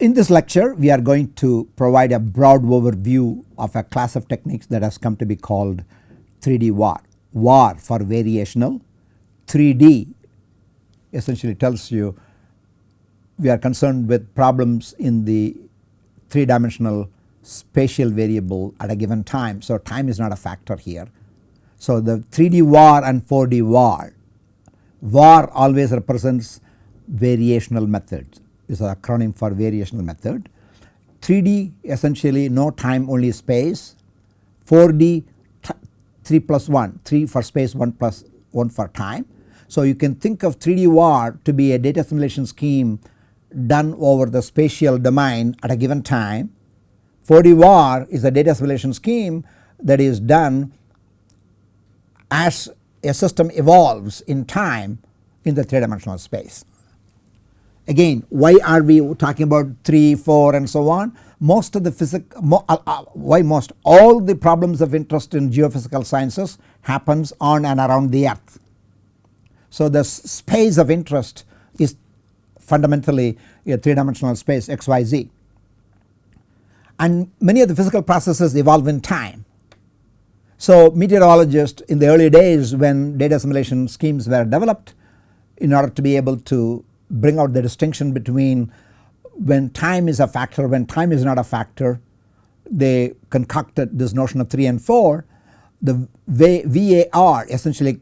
In this lecture we are going to provide a broad overview of a class of techniques that has come to be called 3D VAR. VAR for variational 3D essentially tells you we are concerned with problems in the 3 dimensional spatial variable at a given time. So, time is not a factor here. So, the 3D VAR and 4D VAR, VAR always represents variational methods is an acronym for variational method. 3D essentially no time only space, 4D 3 plus 1, 3 for space 1 plus 1 for time. So you can think of 3D VAR to be a data assimilation scheme done over the spatial domain at a given time. 4D VAR is a data assimilation scheme that is done as a system evolves in time in the 3 dimensional space. Again why are we talking about 3, 4 and so on most of the physics mo, uh, uh, why most all the problems of interest in geophysical sciences happens on and around the earth. So the space of interest is fundamentally a 3 dimensional space xyz and many of the physical processes evolve in time. So meteorologists in the early days when data assimilation schemes were developed in order to be able to bring out the distinction between when time is a factor when time is not a factor they concocted this notion of 3 and 4 the VAR essentially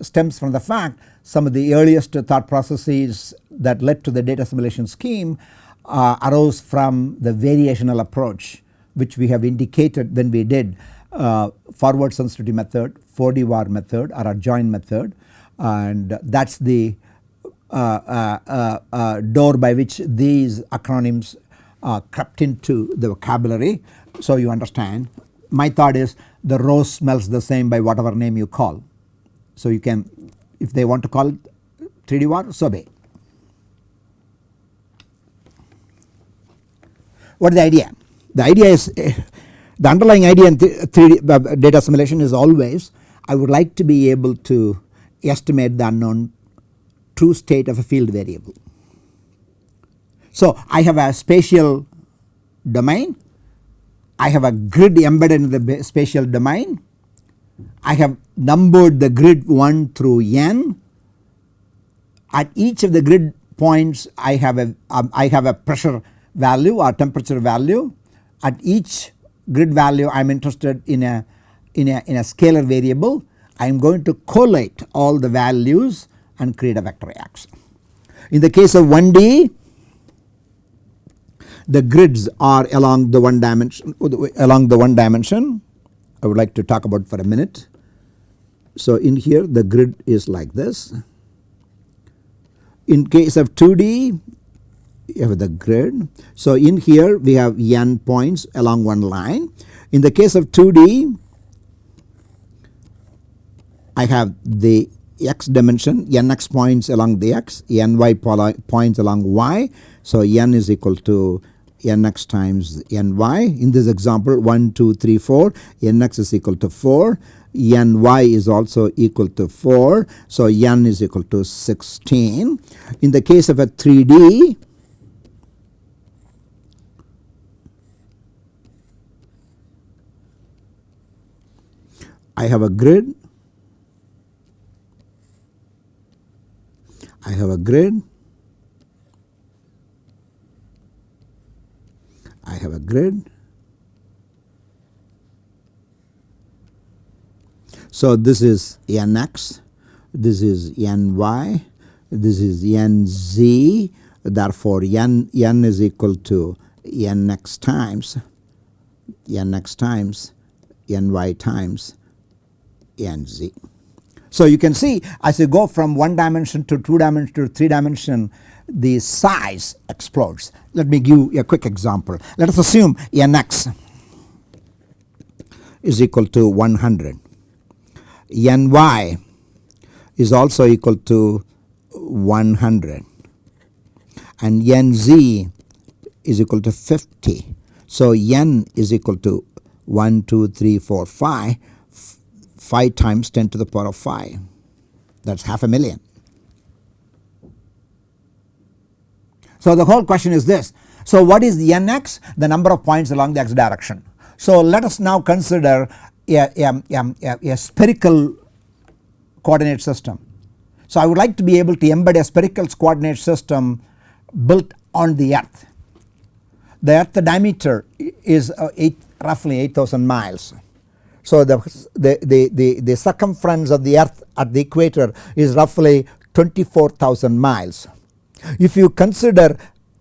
stems from the fact some of the earliest thought processes that led to the data assimilation scheme uh, arose from the variational approach which we have indicated when we did uh, forward sensitivity method 4D VAR method or a adjoint method. And that is the Uh, uh, uh, door by which these acronyms crept into the vocabulary. So you understand my thought is the rose smells the same by whatever name you call. So you can if they want to call it 3D VAR so be. What is the idea? The idea is the underlying idea in 3D data assimilation is always I would like to be able to estimate the unknown true state of a field variable. So I have a spatial domain, I have a grid embedded in the spatial domain, I have numbered the grid 1 through n. At each of the grid points I have a um, I have a pressure value or temperature value. At each grid value I am interested in a in a in a scalar variable. I am going to collate all the values and create a vector X. In the case of 1D the grids are along the one dimension along the one dimension I would like to talk about for a minute. So in here the grid is like this. In case of 2D you have the grid. So in here we have n points along one line. In the case of 2D I have the x dimension nx points along the x ny points along y. So n is equal to nx times ny in this example 1 2 3 4 nx is equal to 4 ny is also equal to 4 so n is equal to 16. In the case of a 3D I have a grid I have a grid, I have a grid. So this is nx, this is ny, this is nz therefore n, n is equal to nx times nx times ny times nz. So you can see as you go from 1 dimension to 2 dimension to 3 dimension the size explodes. Let me give you a quick example. Let us assume nx is equal to 100, ny is also equal to 100 and nz is equal to 50. So n is equal to 1, 2, 3, 4, 5 5 times 10 to the power of 5 that is half a million. So the whole question is this So what is the nx? The number of points along the x direction. So let us now consider a, a, a, a spherical coordinate system. So I would like to be able to embed a spherical coordinate system built on the earth. The earth diameter is uh, eight, roughly 8000 miles. So the, the, the, the, the circumference of the earth at the equator is roughly 24,000 miles. If you consider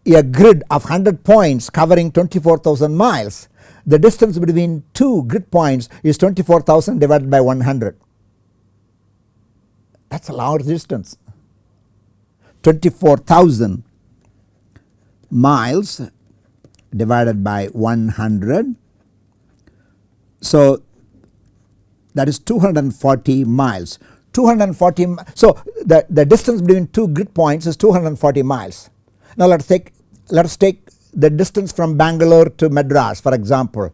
a grid of 100 points covering 24,000 miles the distance between two grid points is 24,000 divided by 100 that is a large distance. 24,000 miles divided by 100 so that is 240 miles 240 so the, the distance between two grid points is 240 miles. Now let us take let us take the distance from Bangalore to Madras for example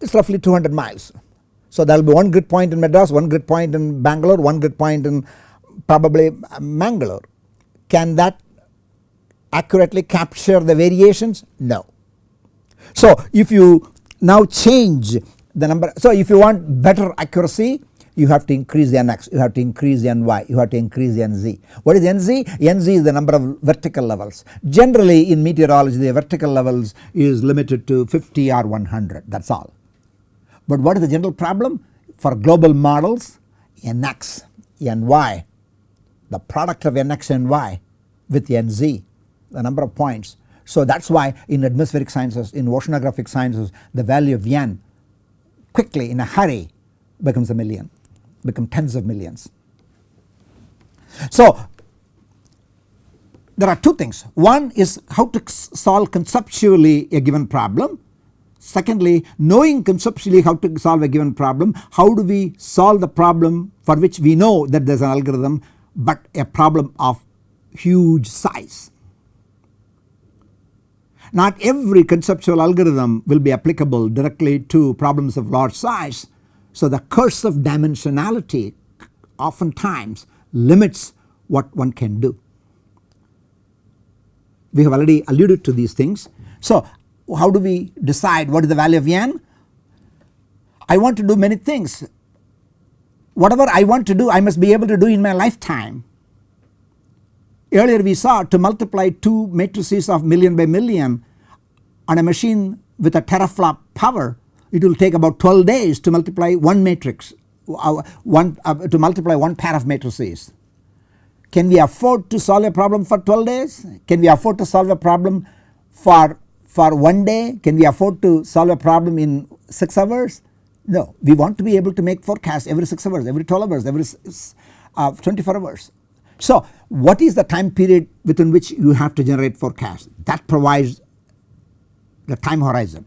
it is roughly 200 miles. So there will be one grid point in Madras, one grid point in Bangalore, one grid point in probably uh, Mangalore. Can that accurately capture the variations? No. So if you now change the number. So if you want better accuracy you have to increase the nx, you have to increase the ny, you have to increase the nz. What is nz? nz is the number of vertical levels. Generally in meteorology the vertical levels is limited to 50 or 100 that is all. But what is the general problem? For global models nx, ny, the product of nx and y with nz, the number of points. So that is why in atmospheric sciences, in oceanographic sciences the value of n quickly in a hurry becomes a million become tens of millions. So there are two things one is how to solve conceptually a given problem secondly knowing conceptually how to solve a given problem how do we solve the problem for which we know that there is an algorithm but a problem of huge size. Not every conceptual algorithm will be applicable directly to problems of large size. So the curse of dimensionality oftentimes limits what one can do. We have already alluded to these things. So how do we decide what is the value of n? I want to do many things. Whatever I want to do I must be able to do in my lifetime. Earlier we saw to multiply two matrices of million by million on a machine with a teraflop power it will take about 12 days to multiply one matrix uh, one uh, to multiply one pair of matrices. Can we afford to solve a problem for 12 days? Can we afford to solve a problem for for one day? Can we afford to solve a problem in 6 hours? No, we want to be able to make forecasts every 6 hours, every 12 hours, every uh, 24 hours. So what is the time period within which you have to generate forecast that provides the time horizon.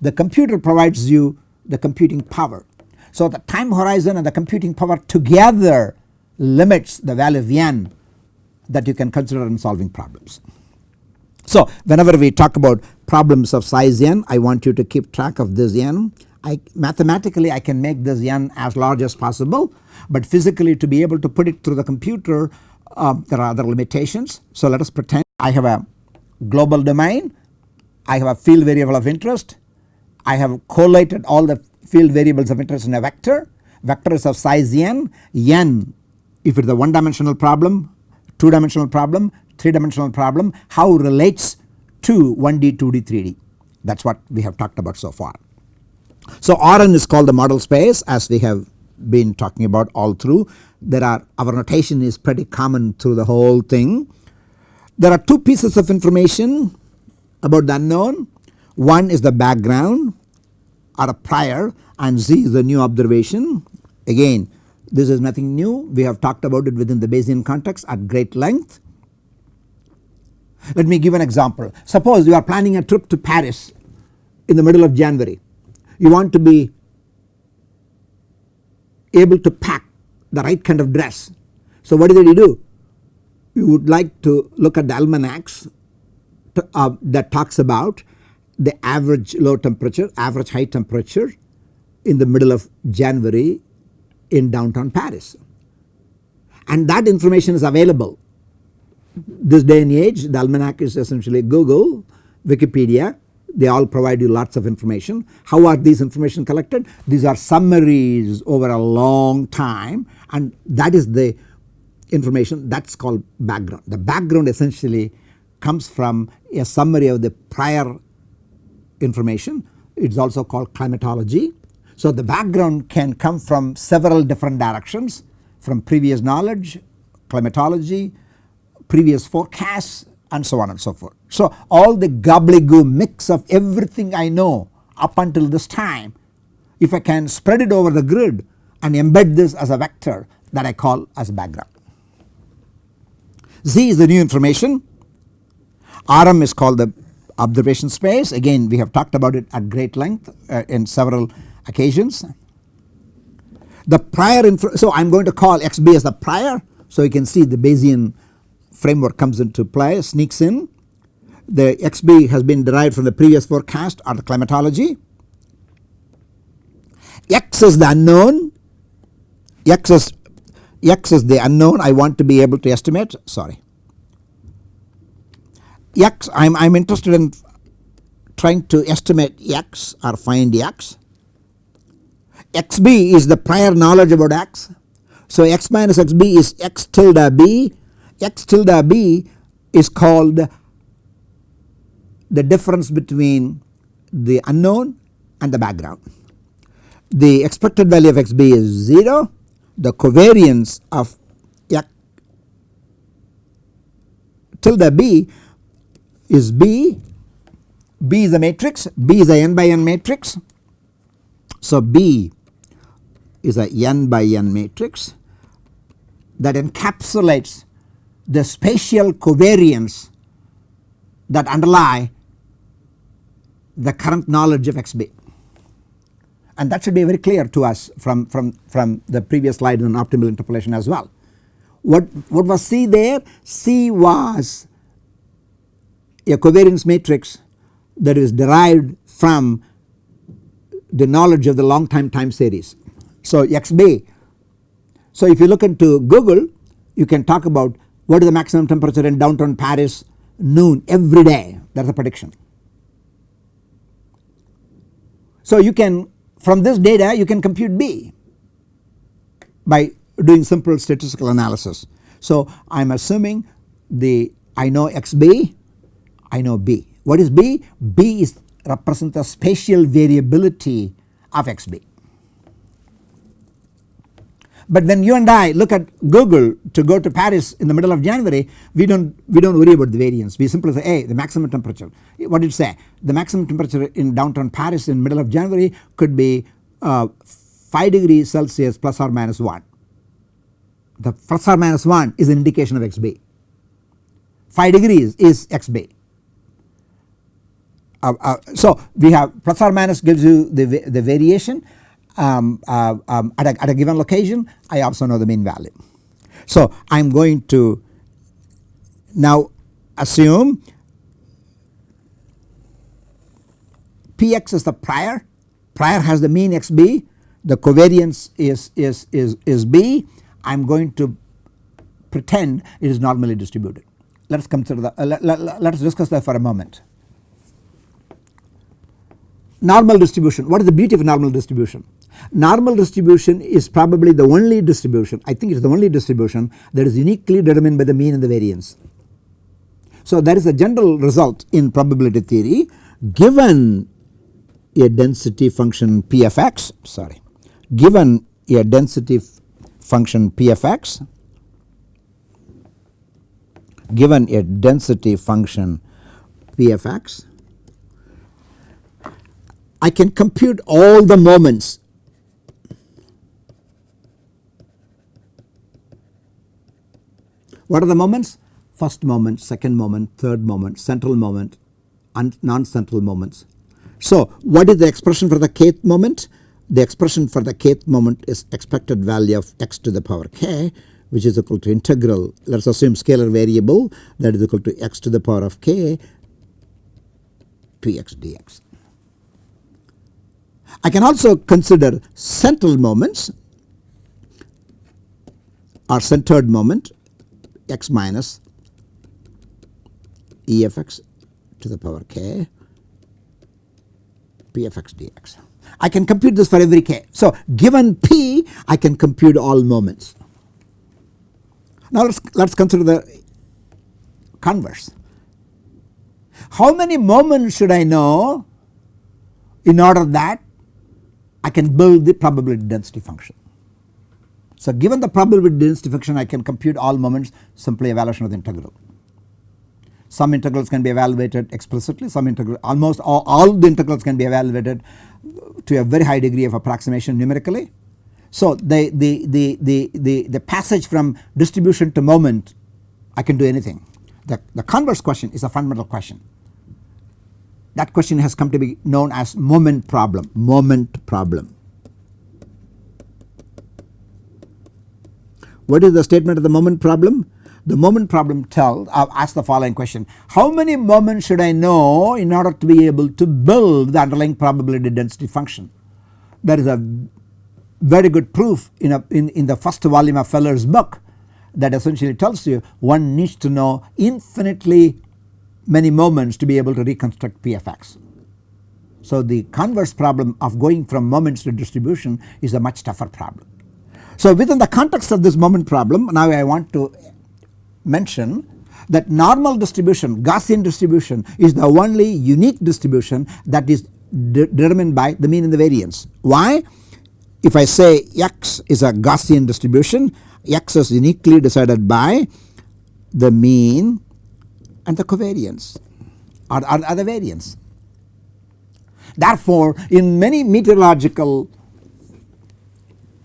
The computer provides you the computing power. So the time horizon and the computing power together limits the value of n that you can consider in solving problems. So whenever we talk about problems of size n I want you to keep track of this n. I mathematically I can make this n as large as possible but physically to be able to put it through the computer uh, there are other limitations. So let us pretend I have a global domain, I have a field variable of interest, I have collated all the field variables of interest in a vector, vector is of size n, n if it is a one dimensional problem, two dimensional problem, three dimensional problem how relates to 1D, 2D, 3D that is what we have talked about so far. So Rn is called the model space as we have been talking about all through. There are our notation is pretty common through the whole thing. There are two pieces of information about the unknown. One is the background or a prior and Z is the new observation. Again this is nothing new. We have talked about it within the Bayesian context at great length. Let me give an example. Suppose you are planning a trip to Paris in the middle of January you want to be able to pack the right kind of dress. So what did you do? You would like to look at the almanacs to, uh, that talks about the average low temperature, average high temperature in the middle of January in downtown Paris. And that information is available this day and age the almanac is essentially Google, Wikipedia they all provide you lots of information. How are these information collected? These are summaries over a long time and that is the information that is called background. The background essentially comes from a summary of the prior information it is also called climatology. So the background can come from several different directions from previous knowledge, climatology, previous forecasts and so on and so forth. So all the gobbledygook mix of everything I know up until this time if I can spread it over the grid and embed this as a vector that I call as background. Z is the new information, RM is called the observation space again we have talked about it at great length uh, in several occasions. The prior so I am going to call XB as the prior so you can see the Bayesian framework comes into play sneaks in. The XB has been derived from the previous forecast or the climatology. X is the unknown, X is, X is the unknown I want to be able to estimate sorry. X I am I'm interested in trying to estimate X or find X. XB is the prior knowledge about X. So X minus XB is X tilde B x tilde b is called the difference between the unknown and the background. The expected value of xb is 0 the covariance of x tilde b is b b is a matrix b is a n by n matrix. So b is a n by n matrix that encapsulates the spatial covariance that underlie the current knowledge of XB and that should be very clear to us from, from, from the previous slide on optimal interpolation as well. What, what was C there? C was a covariance matrix that is derived from the knowledge of the long time time series. So XB. So if you look into Google you can talk about what is the maximum temperature in downtown Paris noon every day that is a prediction. So you can from this data you can compute B by doing simple statistical analysis. So I am assuming the I know XB I know B. What is B? B is represents the spatial variability of XB. But when you and I look at Google to go to Paris in the middle of January we do not we do not worry about the variance. We simply say hey the maximum temperature. What did it say? The maximum temperature in downtown Paris in the middle of January could be uh, 5 degrees Celsius plus or minus 1 the plus or minus 1 is an indication of XB 5 degrees is XB. Uh, uh, so we have plus or minus gives you the, the variation um, uh, um, at, a, at a given location I also know the mean value. So I am going to now assume Px is the prior, prior has the mean xb, the covariance is, is, is, is b, I am going to pretend it is normally distributed. Let us consider that, uh, let, let, let us discuss that for a moment. Normal distribution, what is the beauty of normal distribution? Normal distribution is probably the only distribution I think it is the only distribution that is uniquely determined by the mean and the variance. So that is a general result in probability theory given a density function p of x sorry given a density function p of x given a density function p of x I can compute all the moments What are the moments? First moment, second moment, third moment, central moment and non-central moments. So what is the expression for the kth moment? The expression for the kth moment is expected value of x to the power k which is equal to integral let us assume scalar variable that is equal to x to the power of k px dx. I can also consider central moments or centered moment x minus E f x to the power k p f x dx. I can compute this for every k. So given p I can compute all moments. Now let us let us consider the converse. How many moments should I know in order that I can build the probability density function. So given the probability density function I can compute all moments simply evaluation of the integral. Some integrals can be evaluated explicitly some integral almost all, all the integrals can be evaluated to a very high degree of approximation numerically. So the, the, the, the, the, the passage from distribution to moment I can do anything. The, the converse question is a fundamental question that question has come to be known as moment problem, moment problem. What is the statement of the moment problem? The moment problem tells uh, asks the following question how many moments should I know in order to be able to build the underlying probability density function. There is a very good proof in, a, in, in the first volume of Feller's book that essentially tells you one needs to know infinitely many moments to be able to reconstruct PFX. So the converse problem of going from moments to distribution is a much tougher problem. So within the context of this moment problem now I want to mention that normal distribution Gaussian distribution is the only unique distribution that is de determined by the mean and the variance. Why? If I say x is a Gaussian distribution x is uniquely decided by the mean and the covariance or, or, or the variance. Therefore, in many meteorological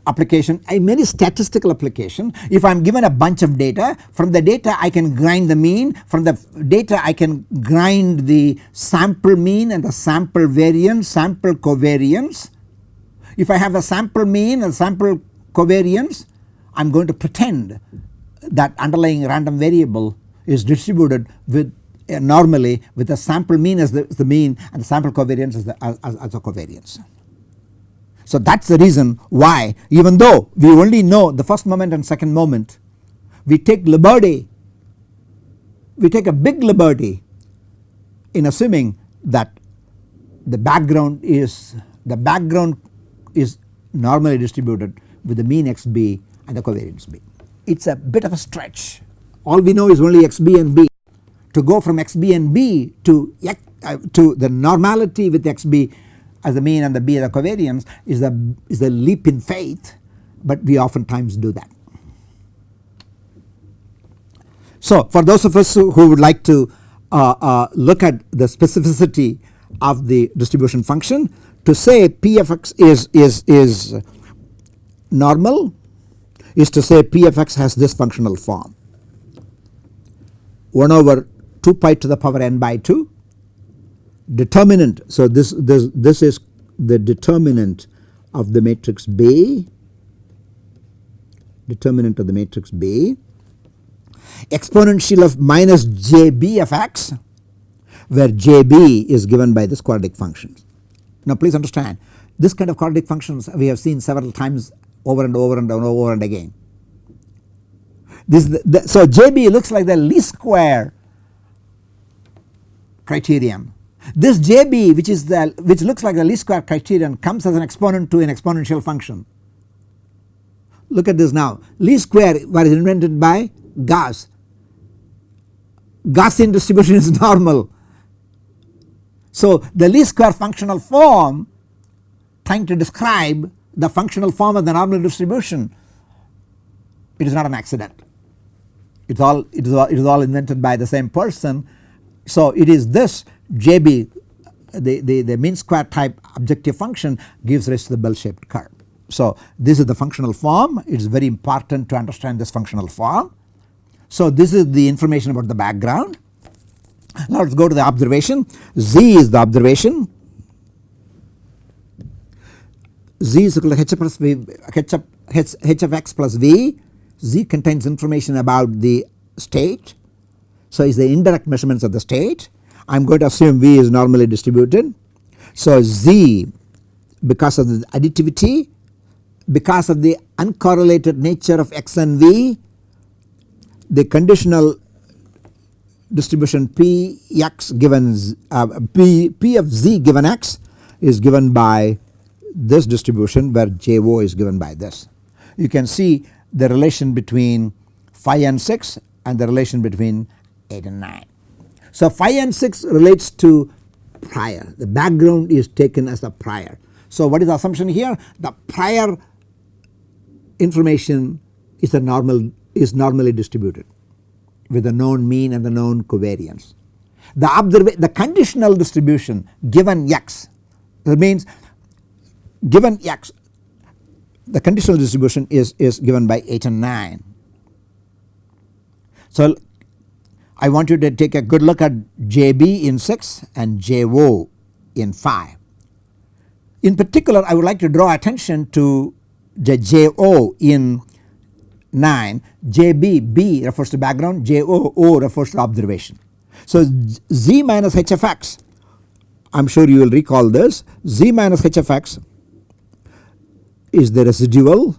application a many statistical application if I am given a bunch of data from the data I can grind the mean from the data I can grind the sample mean and the sample variance sample covariance. If I have a sample mean and sample covariance I am going to pretend that underlying random variable is distributed with uh, normally with the sample mean as the, as the, mean and the sample covariance as the as, as the covariance. So that is the reason why even though we only know the first moment and second moment we take liberty we take a big liberty in assuming that the background is the background is normally distributed with the mean xb and the covariance b. It is a bit of a stretch all we know is only xb and b. To go from xb and b to, uh, to the normality with xb as the mean and the b the covariance is the, is the leap in faith but we oftentimes do that. So for those of us who, who would like to uh, uh, look at the specificity of the distribution function to say p of x is, is, is normal is to say p of x has this functional form. 1 over 2 pi to the power n by 2 determinant. So this, this, this is the determinant of the matrix B determinant of the matrix B exponential of minus JB of x where JB is given by this quadratic functions. Now please understand this kind of quadratic functions we have seen several times over and over and over and again. This the, the, so JB looks like the least square criterion. This JB which is the which looks like the least square criterion comes as an exponent to an exponential function. Look at this now least square was invented by Gauss. Gaussian distribution is normal. So the least square functional form trying to describe the functional form of the normal distribution it is not an accident it is all it is all it is all invented by the same person. So it is this JB the, the, the mean square type objective function gives rise to the bell shaped curve. So this is the functional form it is very important to understand this functional form. So this is the information about the background. Now let us go to the observation Z is the observation Z is equal to h plus v h, h, h of x plus v Z contains information about the state. So is the indirect measurements of the state. I am going to assume V is normally distributed. So Z because of the additivity because of the uncorrelated nature of x and V the conditional distribution P x given uh, P, P of z given x is given by this distribution where Jo is given by this. You can see the relation between 5 and 6 and the relation between 8 and 9. So 5 and 6 relates to prior the background is taken as the prior. So what is the assumption here the prior information is a normal is normally distributed with the known mean and the known covariance. The observa the conditional distribution given x that means given x the conditional distribution is, is given by 8 and 9. So I want you to take a good look at JB in 6 and JO in 5. In particular I would like to draw attention to the JO in 9 JB B refers to background JO O refers to observation. So Z minus HFX I am sure you will recall this Z minus HFX is the residual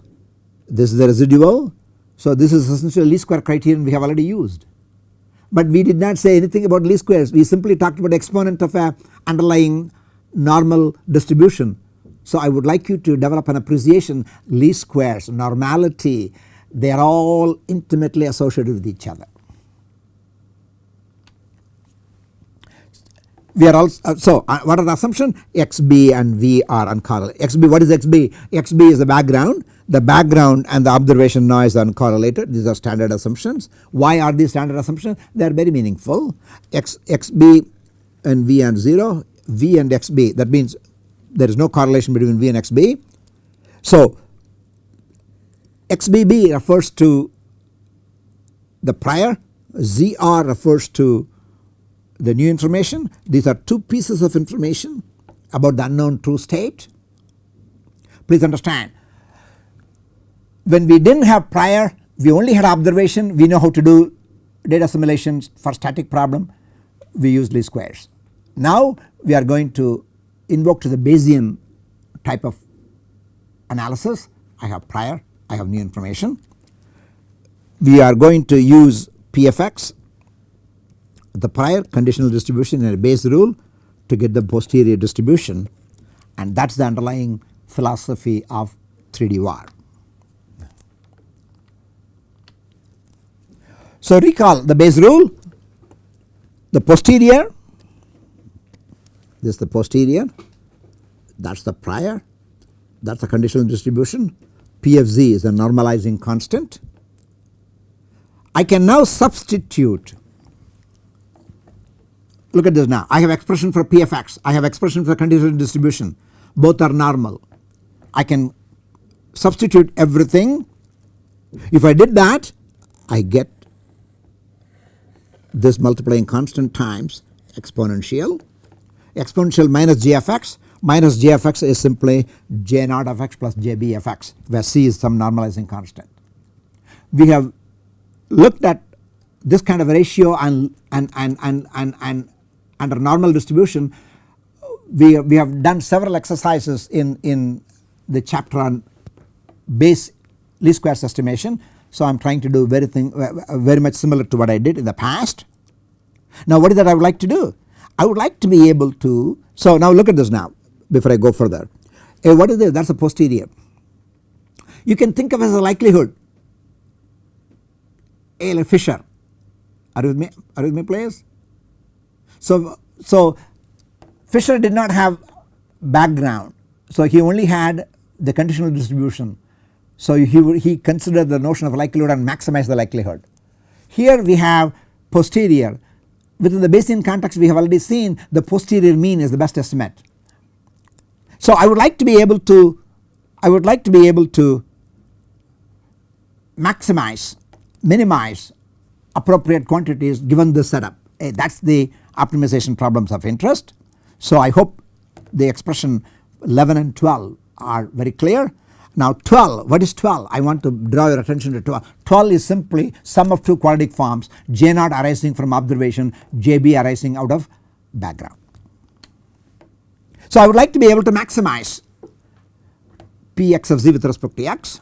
this is the residual. So this is essentially least square criterion we have already used. But we did not say anything about least squares. We simply talked about exponent of a underlying normal distribution. So I would like you to develop an appreciation. Least squares normality they are all intimately associated with each other. We are also uh, so uh, what are the assumption? Xb and v are uncorrelated xb what is xb xb is the background the background and the observation noise are uncorrelated. These are standard assumptions. Why are these standard assumptions? They are very meaningful. X xb and v and 0 v and xb that means there is no correlation between v and xb. So XBB refers to the prior, ZR refers to the new information. These are two pieces of information about the unknown true state. Please understand when we did not have prior we only had observation we know how to do data assimilations for static problem we use least squares. Now we are going to invoke to the Bayesian type of analysis I have prior I have new information. We are going to use PFX the prior conditional distribution and a Bayes rule to get the posterior distribution and that is the underlying philosophy of 3D VAR. So recall the Bayes rule the posterior this is the posterior that is the prior that is the conditional distribution P of z is a normalizing constant. I can now substitute look at this now I have expression for P of x I have expression for conditional distribution both are normal. I can substitute everything if I did that I get this multiplying constant times exponential exponential minus g of x minus j of x is simply j naught of x plus jb of x where c is some normalizing constant. We have looked at this kind of ratio and, and, and, and, and, and under normal distribution we, we have done several exercises in, in the chapter on Bayes least squares estimation. So I am trying to do very thing very much similar to what I did in the past. Now what is that I would like to do? I would like to be able to so now look at this now before I go further. Uh, what is this? That is a posterior. You can think of as a likelihood. A Fisher. Are you with me? Are you with me players? So, so Fisher did not have background. So he only had the conditional distribution. So he, he considered the notion of likelihood and maximized the likelihood. Here we have posterior. Within the Bayesian context we have already seen the posterior mean is the best estimate. So I would like to be able to I would like to be able to maximize minimize appropriate quantities given the setup eh, that is the optimization problems of interest. So I hope the expression 11 and 12 are very clear. Now 12 what is 12 I want to draw your attention to 12 12 is simply sum of two quadratic forms J naught arising from observation JB arising out of background. So I would like to be able to maximize Px of z with respect to x.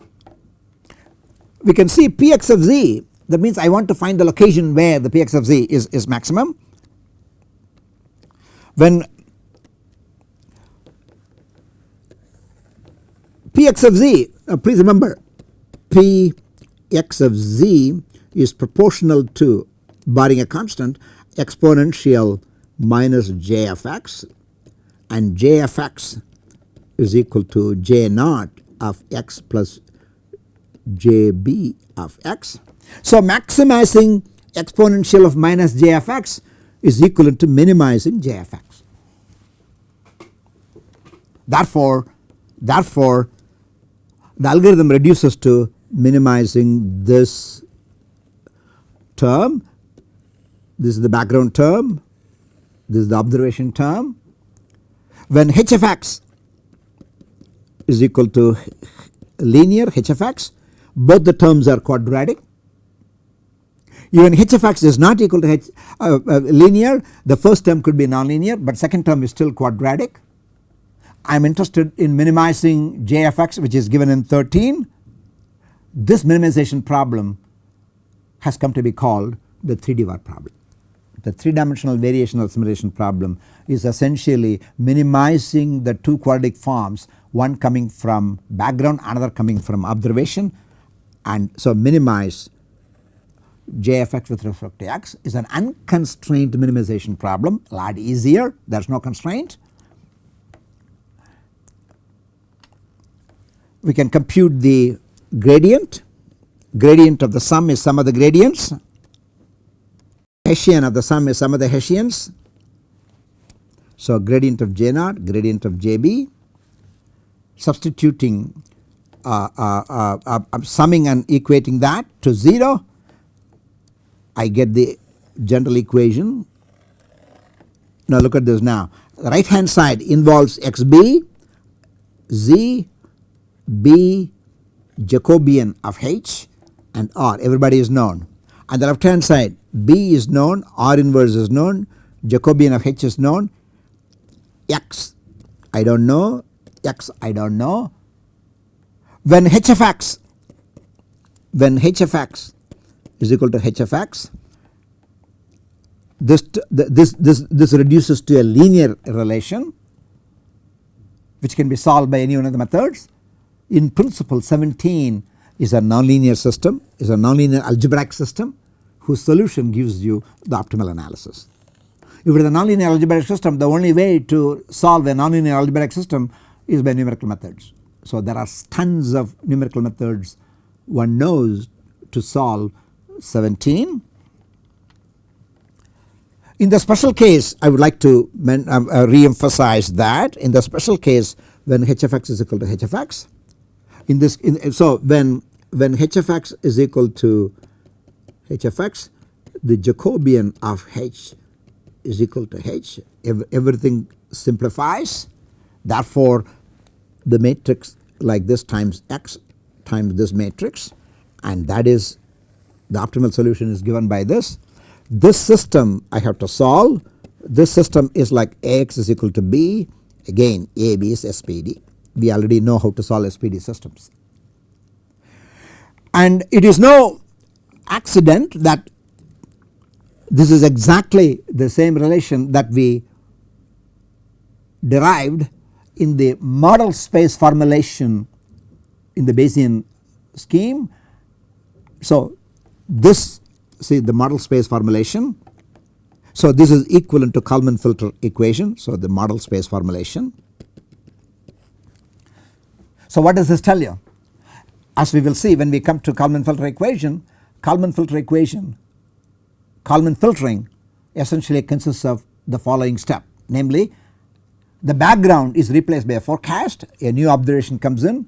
We can see Px of z that means I want to find the location where the Px of z is, is maximum. When Px of z uh, please remember Px of z is proportional to barring a constant exponential minus j of x and j of x is equal to j naught of x plus jb of x. So maximizing exponential of minus j of x is equivalent to minimizing j of x. Therefore, therefore the algorithm reduces to minimizing this term, this is the background term, this is the observation term. When h of x is equal to linear h of x both the terms are quadratic. Even h of x is not equal to h uh, uh, linear the first term could be nonlinear but second term is still quadratic. I am interested in minimizing j of which is given in 13. This minimization problem has come to be called the 3D VAR problem. The 3 dimensional variational simulation problem is essentially minimizing the two quadratic forms one coming from background another coming from observation and so minimize jfx with respect to x is an unconstrained minimization problem a lot easier there is no constraint. We can compute the gradient, gradient of the sum is sum of the gradients, Hessian of the sum is sum of the Hessians. So gradient of J naught, gradient of JB substituting uh, uh, uh, uh, summing and equating that to 0 I get the general equation. Now look at this now the right hand side involves xb z b Jacobian of h and r. Everybody is known. And the left hand side b is known r inverse is known Jacobian of h is known. X I do not know. X I do not know. When h of x when h of x is equal to h of x this this this this reduces to a linear relation which can be solved by any one of the methods. In principle 17 is a nonlinear system is a nonlinear algebraic system whose solution gives you the optimal analysis. If it is a nonlinear algebraic system the only way to solve a nonlinear algebraic system is by numerical methods. So there are tons of numerical methods one knows to solve 17. In the special case I would like to um, uh, re-emphasize that in the special case when h of x is equal to h of x in this in, so when when h of x is equal to h of x the Jacobian of h is equal to h. Everything simplifies. Therefore the matrix like this times x times this matrix and that is the optimal solution is given by this. This system I have to solve. This system is like Ax is equal to B. Again AB is SPD we already know how to solve SPD systems. And it is no accident that this is exactly the same relation that we derived in the model space formulation in the Bayesian scheme. So this see the model space formulation. So this is equivalent to Kalman filter equation. So the model space formulation. So what does this tell you? As we will see when we come to Kalman filter equation, Kalman filter equation, Kalman filtering essentially consists of the following step namely the background is replaced by a forecast a new observation comes in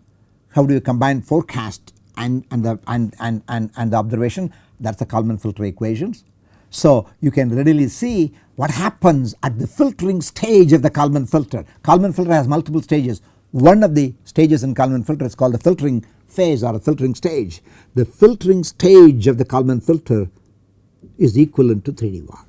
how do you combine forecast and, and, the, and, and, and, and the observation that is the Kalman filter equations. So you can readily see what happens at the filtering stage of the Kalman filter. Kalman filter has multiple stages one of the stages in Kalman filter is called the filtering phase or a filtering stage. The filtering stage of the Kalman filter is equivalent to 3D VAR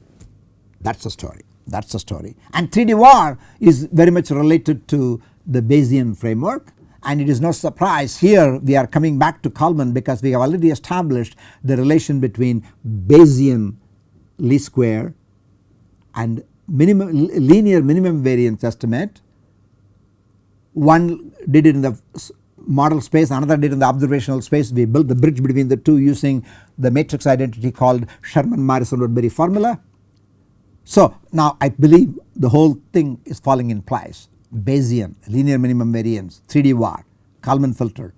that is the story that is the story and 3D VAR is very much related to the Bayesian framework and it is no surprise here we are coming back to Kalman because we have already established the relation between Bayesian least square and minimum linear minimum variance estimate. One did it in the model space another did in the observational space. We built the bridge between the two using the matrix identity called Sherman Morrison Woodbury formula. So now I believe the whole thing is falling in place. Bayesian linear minimum variance 3D VAR Kalman filter.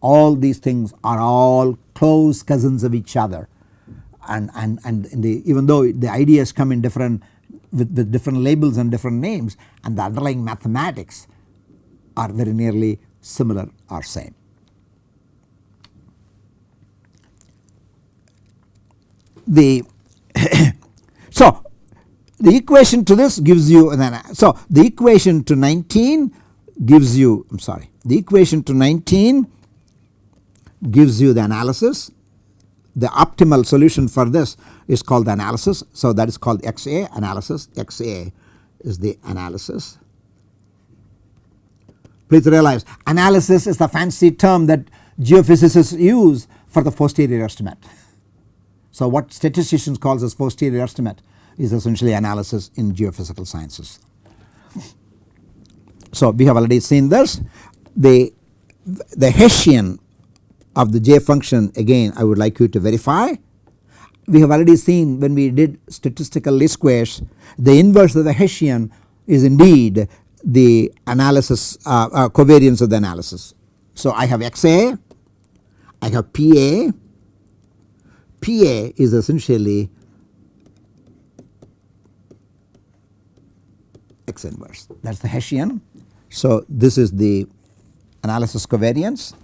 All these things are all close cousins of each other. And, and, and the, even though the ideas come in different with, with different labels and different names and the underlying mathematics are very nearly similar or same. The so the equation to this gives you so the equation to 19 gives you I am sorry the equation to 19 gives you the analysis the optimal solution for this is called the analysis. So that is called XA analysis XA is the analysis. Please realize analysis is the fancy term that geophysicists use for the posterior estimate. So what statisticians calls as posterior estimate is essentially analysis in geophysical sciences. So we have already seen this the the Hessian of the J function again I would like you to verify. We have already seen when we did statistical least squares the inverse of the Hessian is indeed the analysis uh, uh, covariance of the analysis. So I have XA, I have PA, PA is essentially X inverse that is the Hessian. So this is the analysis covariance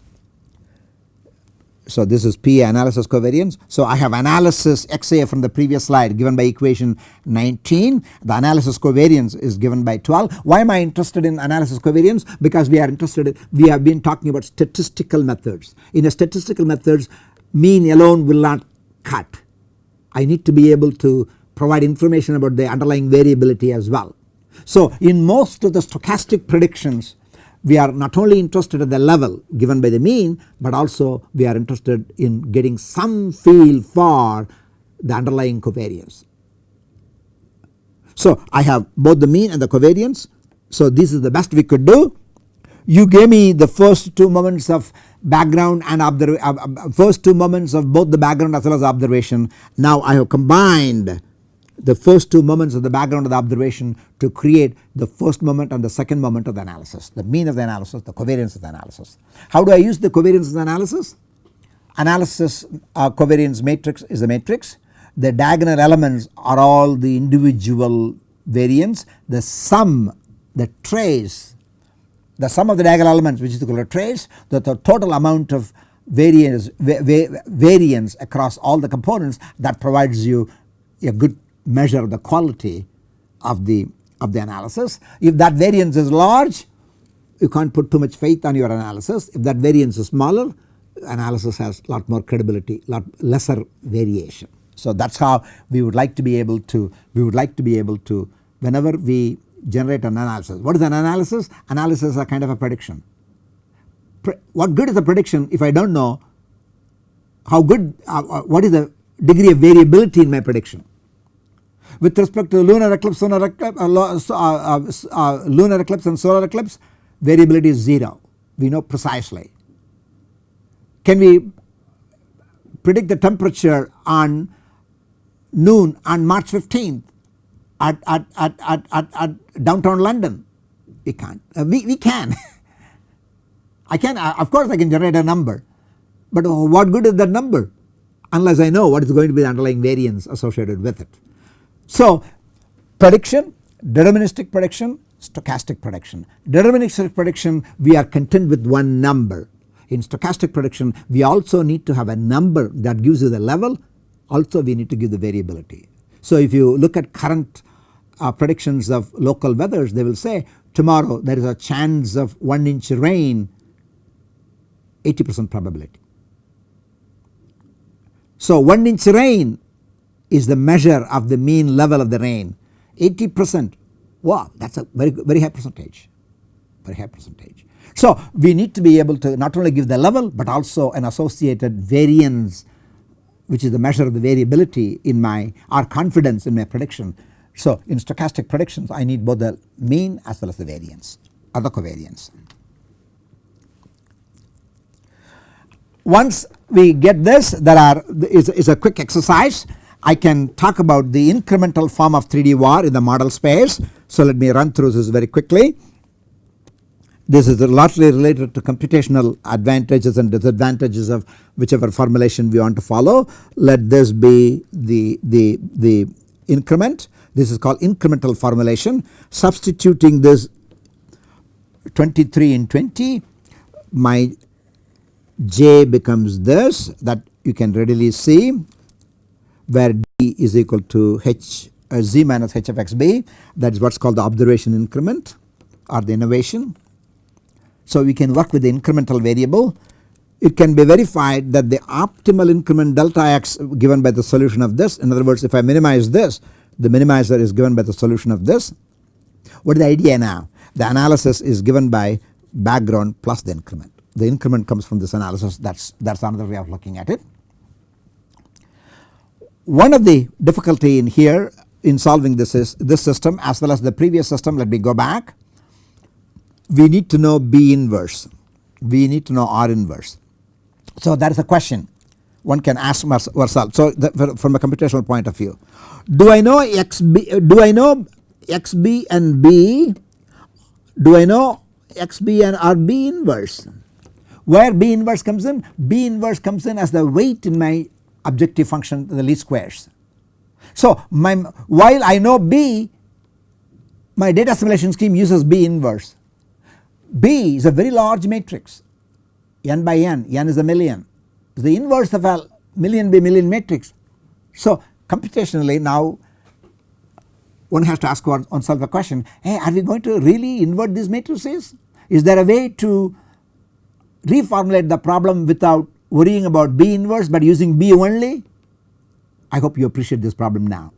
so this is P analysis covariance. So I have analysis XA from the previous slide given by equation 19 the analysis covariance is given by 12. Why am I interested in analysis covariance? Because we are interested in, we have been talking about statistical methods. In a statistical methods mean alone will not cut. I need to be able to provide information about the underlying variability as well. So in most of the stochastic predictions we are not only interested at the level given by the mean but also we are interested in getting some feel for the underlying covariance. So I have both the mean and the covariance so this is the best we could do. You gave me the first two moments of background and uh, uh, first two moments of both the background as well as observation. Now I have combined the first two moments of the background of the observation to create the first moment and the second moment of the analysis the mean of the analysis the covariance of the analysis. How do I use the covariance of the analysis? Analysis uh, covariance matrix is a matrix the diagonal elements are all the individual variance the sum the trace the sum of the diagonal elements which is equal to trace the, the total amount of variance variance across all the components that provides you a good measure the quality of the of the analysis. If that variance is large you can't put too much faith on your analysis if that variance is smaller analysis has lot more credibility lot lesser variation. So that is how we would like to be able to we would like to be able to whenever we generate an analysis. What is an analysis? Analysis is a kind of a prediction. Pre what good is a prediction if I do not know how good uh, uh, what is the degree of variability in my prediction with respect to lunar eclipse, solar eclipse, uh, uh, uh, uh, lunar eclipse and solar eclipse variability is 0 we know precisely. Can we predict the temperature on noon on March 15th at, at, at, at, at, at downtown London? We can't, uh, we, we can. I can uh, of course I can generate a number but what good is that number unless I know what is going to be the underlying variance associated with it. So prediction, deterministic prediction, stochastic prediction. Deterministic prediction we are content with one number. In stochastic prediction we also need to have a number that gives you the level also we need to give the variability. So if you look at current uh, predictions of local weathers they will say tomorrow there is a chance of 1 inch rain 80 percent probability. So 1 inch rain is the measure of the mean level of the rain 80 percent wow that is a very very high percentage very high percentage. So we need to be able to not only give the level but also an associated variance which is the measure of the variability in my or confidence in my prediction. So in stochastic predictions I need both the mean as well as the variance or the covariance. Once we get this there are is, is a quick exercise I can talk about the incremental form of 3D VAR in the model space. So let me run through this very quickly. This is largely related to computational advantages and disadvantages of whichever formulation we want to follow. Let this be the, the, the increment. This is called incremental formulation. Substituting this 23 in 20 my j becomes this that you can readily see where d is equal to h uh, z minus h of x b that is what is called the observation increment or the innovation. So we can work with the incremental variable it can be verified that the optimal increment delta x given by the solution of this in other words if I minimize this the minimizer is given by the solution of this. What is the idea now? The analysis is given by background plus the increment. The increment comes from this analysis that is that is another way of looking at it. One of the difficulty in here in solving this is this system as well as the previous system let me go back. We need to know B inverse, we need to know R inverse. So that is a question one can ask ourselves. So from a computational point of view do I know XB do I know XB and B do I know XB and RB inverse where B inverse comes in B inverse comes in as the weight in my objective function the least squares. So my while I know B my data assimilation scheme uses B inverse. B is a very large matrix n by n, n is a million is the inverse of a million by million matrix. So computationally now one has to ask one, oneself a question hey are we going to really invert these matrices? Is there a way to reformulate the problem without worrying about B inverse but using B only? I hope you appreciate this problem now.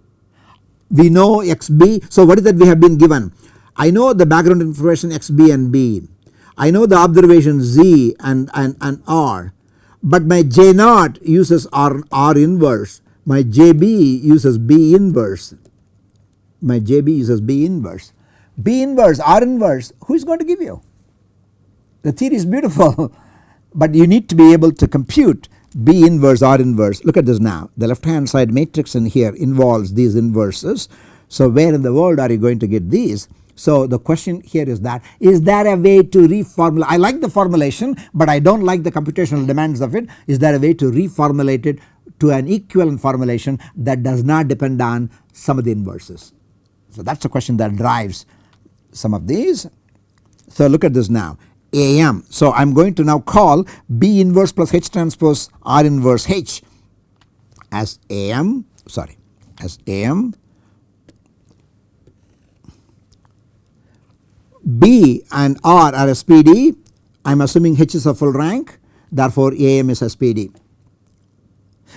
We know XB so what is that we have been given? I know the background information XB and B. I know the observation Z and, and, and R but my J naught uses R, R inverse. My JB uses B inverse. My JB uses B inverse. B inverse R inverse who is going to give you? The theory is beautiful but you need to be able to compute B inverse R inverse look at this now the left hand side matrix in here involves these inverses. So where in the world are you going to get these? So the question here is that is there a way to reformulate I like the formulation but I do not like the computational demands of it is there a way to reformulate it to an equivalent formulation that does not depend on some of the inverses. So that is a question that drives some of these. So look at this now AM. So I am going to now call B inverse plus H transpose R inverse H as AM sorry as AM B and R are SPD I am assuming H is a full rank therefore AM is SPD.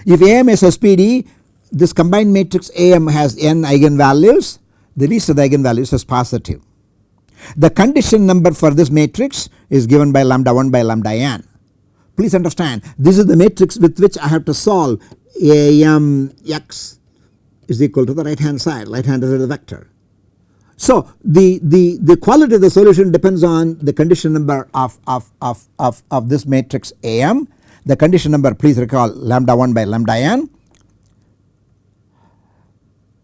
If AM is SPD this combined matrix AM has n eigenvalues the least of the eigenvalues is positive the condition number for this matrix is given by lambda 1 by lambda n. Please understand this is the matrix with which I have to solve AM x is equal to the right hand side right hand side is the vector. So the, the, the quality of the solution depends on the condition number of, of, of, of, of this matrix AM the condition number please recall lambda 1 by lambda n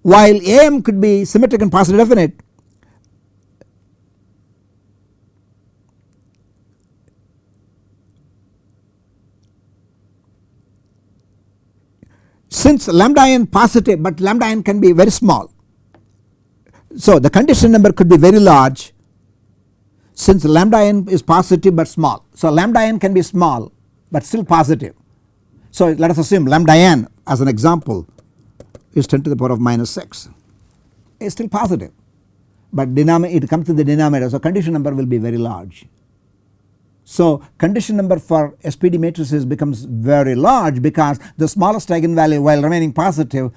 while AM could be symmetric and positive definite since lambda n positive but lambda n can be very small. So the condition number could be very large since lambda n is positive but small. So lambda n can be small but still positive. So let us assume lambda n as an example is 10 to the power of minus 6 is still positive but it comes to the denominator so condition number will be very large. So condition number for SPD matrices becomes very large because the smallest eigenvalue while remaining positive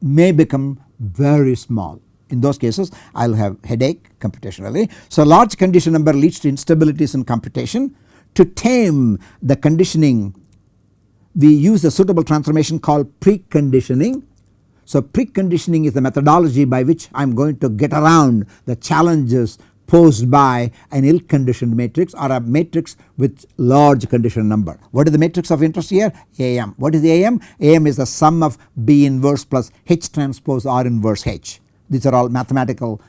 may become very small In those cases I will have headache computationally. So large condition number leads to instabilities in computation. To tame the conditioning we use a suitable transformation called preconditioning. So preconditioning is the methodology by which I am going to get around the challenges posed by an ill conditioned matrix or a matrix with large condition number. What is the matrix of interest here? AM. What is AM? AM is the sum of B inverse plus H transpose R inverse H. These are all mathematical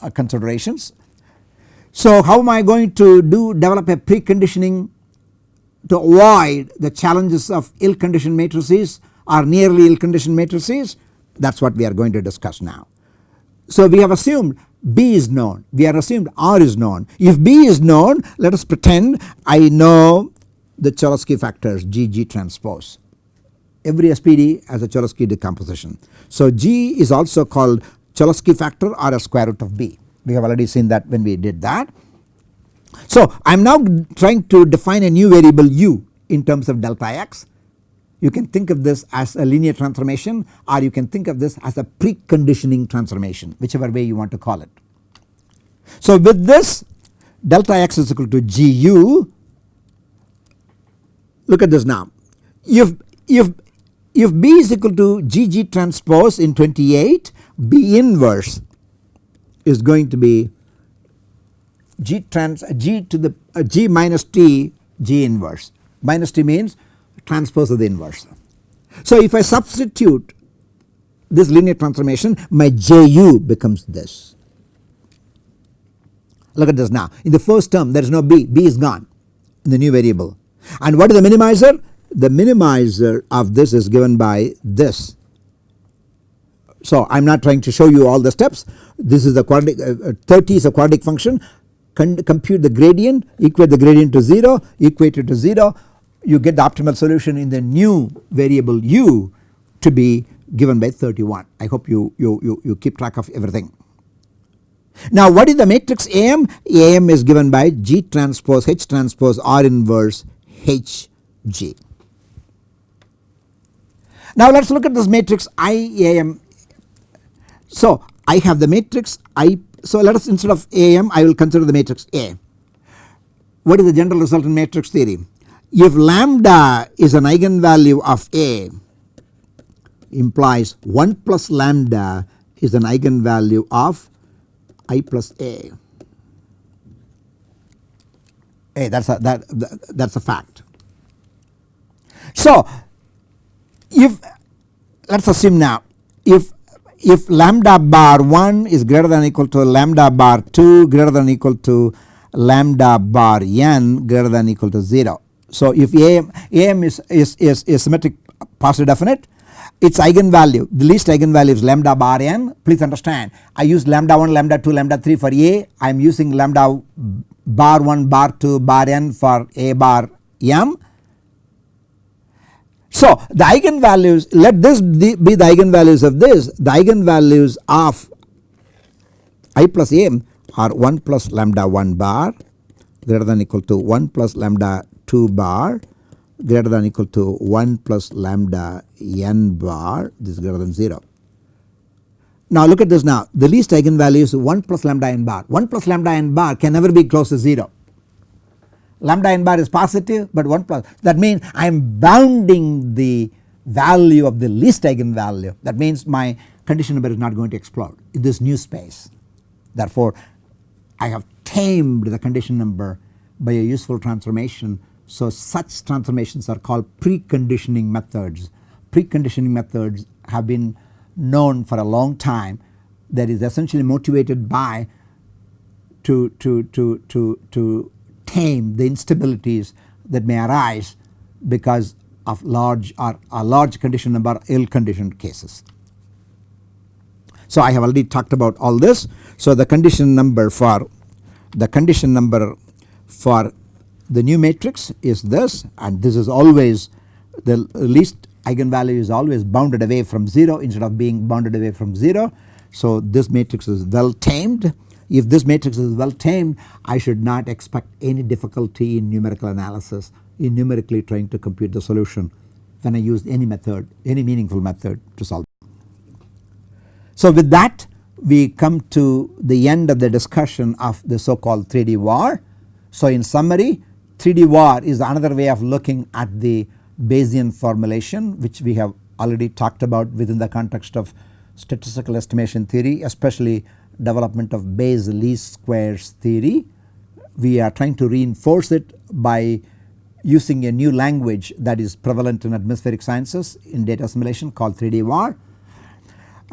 uh, considerations. So how am I going to do develop a preconditioning to avoid the challenges of ill conditioned matrices or nearly ill conditioned matrices that is what we are going to discuss now. So we have assumed B is known we are assumed R is known if B is known let us pretend I know the Cholesky factors G G transpose every SPD has a Cholesky decomposition. So G is also called Cholesky factor or a square root of B we have already seen that when we did that. So I am now trying to define a new variable u in terms of delta x. You can think of this as a linear transformation or you can think of this as a preconditioning transformation whichever way you want to call it. So with this delta x is equal to gu look at this now. If if if b is equal to gg transpose in 28 b inverse is going to be g trans g to the uh, g minus t g inverse. Minus t means transpose of the inverse. So if I substitute this linear transformation my ju becomes this. Look at this now in the first term there is no b, b is gone in the new variable and what is the minimizer? The minimizer of this is given by this. So I am not trying to show you all the steps this is the quadratic uh, uh 30 is a quadratic function compute the gradient equate the gradient to 0 equate it to 0 you get the optimal solution in the new variable u to be given by 31 I hope you, you, you, you keep track of everything. Now what is the matrix AM? AM is given by G transpose H transpose R inverse HG. Now let us look at this matrix IAM. So I have the matrix I so let us instead of AM I will consider the matrix A. What is the general result in matrix theory? If lambda is an eigenvalue of A implies 1 plus lambda is an eigenvalue of I plus A. A that is a that, that is a fact. So if let us assume now if if lambda bar 1 is greater than equal to lambda bar 2 greater than equal to lambda bar n greater than equal to 0. So if AM, AM is, is, is, is symmetric positive definite its eigenvalue the least eigenvalue is lambda bar n. Please understand I use lambda 1 lambda 2 lambda 3 for A. I am using lambda bar 1 bar 2 bar n for A bar m. So the eigenvalues let this be the eigenvalues of this. The eigenvalues of i plus m are 1 plus lambda 1 bar greater than equal to 1 plus lambda 2 bar greater than equal to 1 plus lambda n bar this is greater than 0. Now look at this now the least eigenvalue is 1 plus lambda n bar 1 plus lambda n bar can never be close to 0 lambda n bar is positive but 1 plus that means I am bounding the value of the least eigenvalue that means my condition number is not going to explode in this new space. Therefore I have tamed the condition number by a useful transformation so such transformations are called preconditioning methods. Preconditioning methods have been known for a long time that is essentially motivated by to, to, to, to, to tame the instabilities that may arise because of large or a large condition number ill conditioned cases. So I have already talked about all this. So the condition number for the condition number for the new matrix is this and this is always the least eigenvalue is always bounded away from 0 instead of being bounded away from 0. So this matrix is well tamed if this matrix is well tamed I should not expect any difficulty in numerical analysis in numerically trying to compute the solution when I use any method any meaningful method to solve. So with that we come to the end of the discussion of the so called 3D VAR. So in summary 3D VAR is another way of looking at the Bayesian formulation which we have already talked about within the context of statistical estimation theory especially development of Bayes least squares theory. We are trying to reinforce it by using a new language that is prevalent in atmospheric sciences in data assimilation called 3D VAR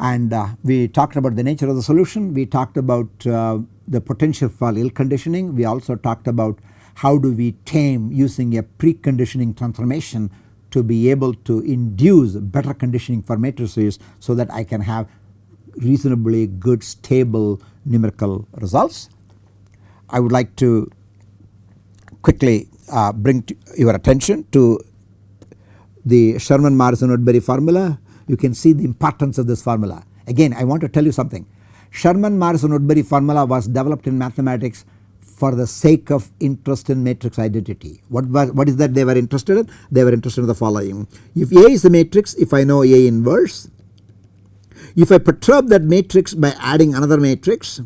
and uh, we talked about the nature of the solution, we talked about uh, the potential for ill conditioning, we also talked about how do we tame using a preconditioning transformation to be able to induce better conditioning for matrices so that I can have reasonably good stable numerical results. I would like to quickly uh, bring your attention to the Sherman Morrison Woodbury formula you can see the importance of this formula. Again I want to tell you something Sherman Morrison Woodbury formula was developed in mathematics for the sake of interest in matrix identity. What what is that they were interested in? They were interested in the following. If A is a matrix if I know A inverse, if I perturb that matrix by adding another matrix,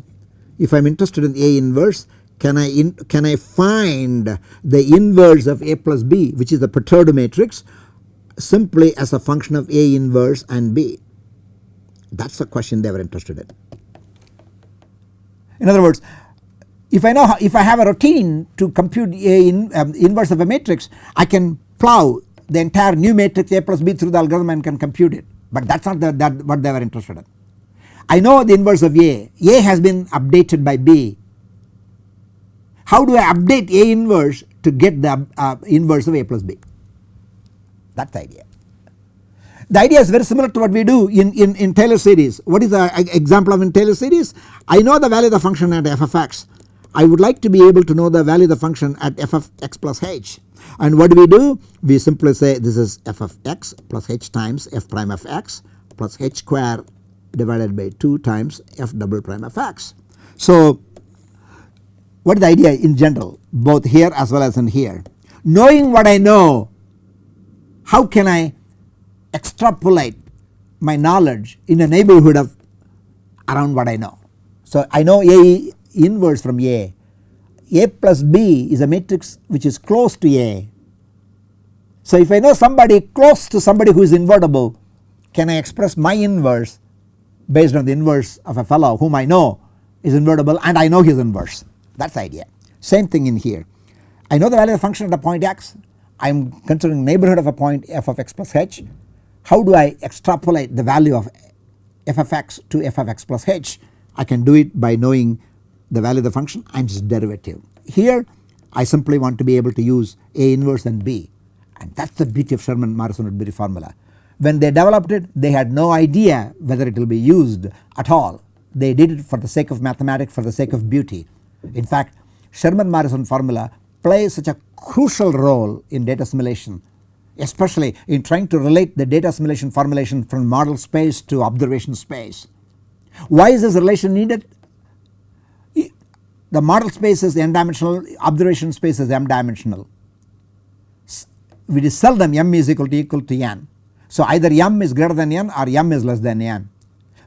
if I am interested in A inverse can I in, can I find the inverse of A plus B which is the perturbed matrix simply as a function of A inverse and B? That is the question they were interested in. In other words if I know how, if I have a routine to compute A in, um, inverse of a matrix I can plow the entire new matrix A plus B through the algorithm and can compute it but that is not the, that what they were interested in. I know the inverse of A, A has been updated by B. How do I update A inverse to get the uh, inverse of A plus B? That is the idea. The idea is very similar to what we do in, in, in Taylor series. What is the example of in Taylor series? I know the value of the function at f of x. I would like to be able to know the value of the function at f of x plus h. And what do we do? We simply say this is f of x plus h times f prime of x plus h square divided by 2 times f double prime of x. So what is the idea in general both here as well as in here? Knowing what I know how can I extrapolate my knowledge in a neighborhood of around what I know. So I know A inverse from A, A plus B is a matrix which is close to A. So if I know somebody close to somebody who is invertible can I express my inverse based on the inverse of a fellow whom I know is invertible and I know his inverse that is the idea. Same thing in here. I know the value of the function at a point x I am considering neighborhood of a point f of x plus h. How do I extrapolate the value of f of x to f of x plus h? I can do it by knowing the value of the function and its derivative. Here I simply want to be able to use A inverse and B and that is the beauty of Sherman Morrison Woodbury formula. When they developed it they had no idea whether it will be used at all. They did it for the sake of mathematics for the sake of beauty. In fact Sherman Morrison formula plays such a crucial role in data assimilation especially in trying to relate the data assimilation formulation from model space to observation space. Why is this relation needed? The model space is n dimensional observation space is m dimensional. Is seldom m is equal to equal to n. So either m is greater than n or m is less than n.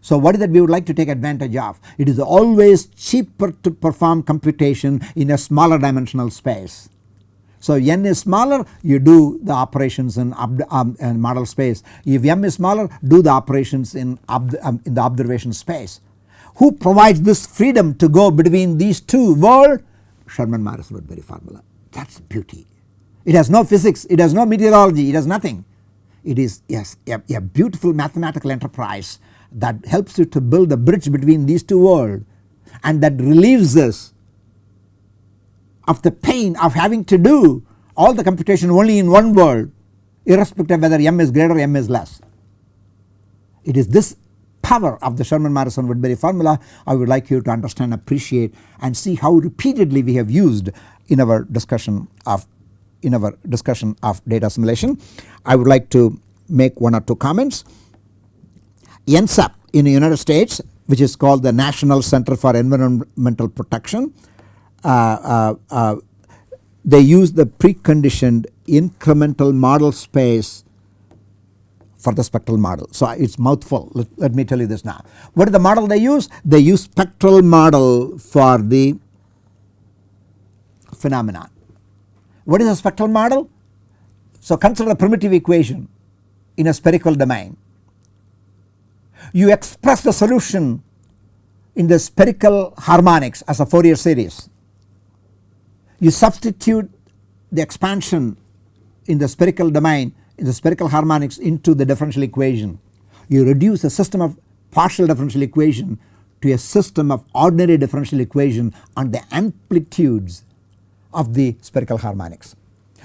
So what is that we would like to take advantage of? It is always cheaper to perform computation in a smaller dimensional space. So n is smaller you do the operations in, um, in model space. If m is smaller do the operations in, um, in the observation space. Who provides this freedom to go between these two worlds? Sherman Morrison Woodbury formula that is beauty. It has no physics, it has no meteorology, it has nothing. It is yes a, a beautiful mathematical enterprise that helps you to build a bridge between these two worlds and that relieves us of the pain of having to do all the computation only in one world irrespective of whether m is greater or m is less. It is this power of the Sherman Morrison Woodbury formula I would like you to understand appreciate and see how repeatedly we have used in our discussion of in our discussion of data assimilation. I would like to make one or two comments. NCEP in the United States which is called the National Center for Environmental Protection uh, uh, uh, they use the preconditioned incremental model space for the spectral model. So it is mouthful let, let me tell you this now. What is the model they use? They use spectral model for the phenomenon. What is a spectral model? So consider a primitive equation in a spherical domain. You express the solution in the spherical harmonics as a Fourier series. You substitute the expansion in the spherical domain in the spherical harmonics into the differential equation. You reduce a system of partial differential equation to a system of ordinary differential equation on the amplitudes of the spherical harmonics.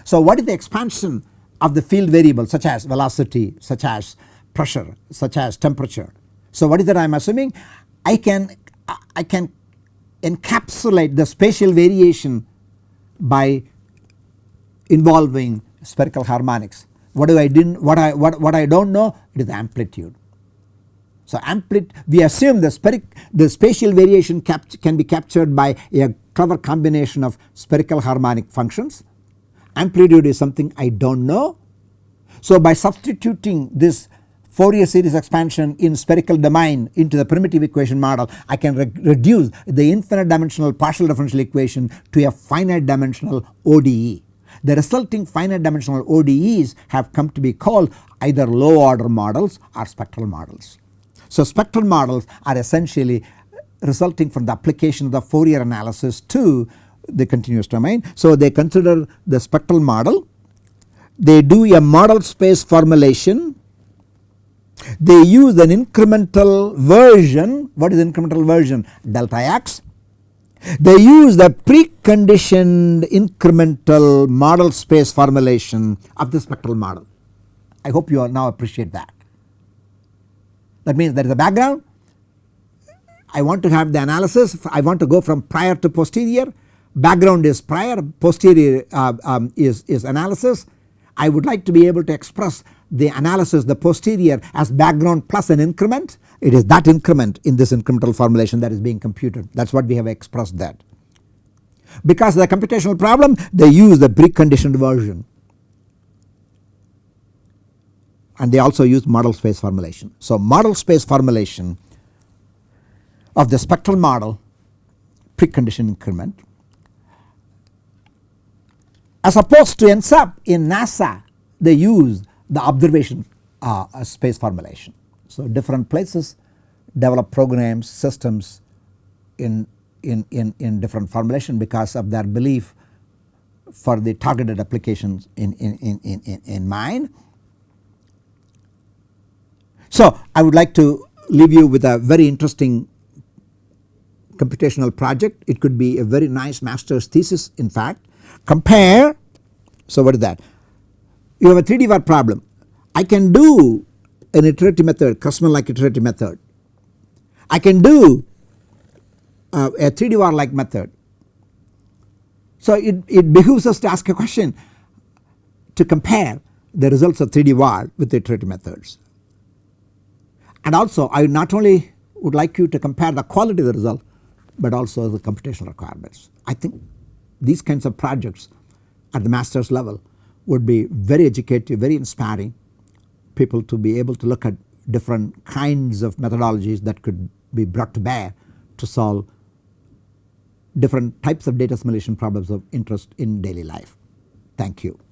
So what is the expansion of the field variable such as velocity, such as pressure, such as temperature. So what is that I am assuming? I can I can encapsulate the spatial variation by involving spherical harmonics. What do I didn't what I what, what I don't know it is amplitude. So amplitude we assume the spheric the spatial variation can be captured by a clever combination of spherical harmonic functions. Amplitude is something I do not know. So by substituting this Fourier series expansion in spherical domain into the primitive equation model I can re reduce the infinite dimensional partial differential equation to a finite dimensional ODE. The resulting finite dimensional ODEs have come to be called either low order models or spectral models. So spectral models are essentially resulting from the application of the Fourier analysis to the continuous domain. So they consider the spectral model, they do a model space formulation, they use an incremental version, what is incremental version? Delta x. They use the preconditioned incremental model space formulation of the spectral model. I hope you now appreciate that. That means there is a background I want to have the analysis I want to go from prior to posterior background is prior posterior uh, um, is, is analysis. I would like to be able to express the analysis the posterior as background plus an increment it is that increment in this incremental formulation that is being computed that is what we have expressed that. Because the computational problem they use the preconditioned version and they also use model space formulation. So model space formulation of the spectral model precondition increment as opposed to NCEP in NASA they use the observation uh, space formulation. So different places develop programs systems in, in, in, in different formulation because of their belief for the targeted applications in, in, in, in, in mind. So I would like to leave you with a very interesting computational project. It could be a very nice master's thesis in fact. Compare, so what is that? You have a 3D VAR problem. I can do an iterative method, Cressman like iterative method. I can do uh, a 3D VAR like method. So it, it behooves us to ask a question to compare the results of 3D VAR with the iterative methods. And also I not only would like you to compare the quality of the result but also the computational requirements. I think these kinds of projects at the master's level would be very educative, very inspiring people to be able to look at different kinds of methodologies that could be brought to bear to solve different types of data assimilation problems of interest in daily life. Thank you.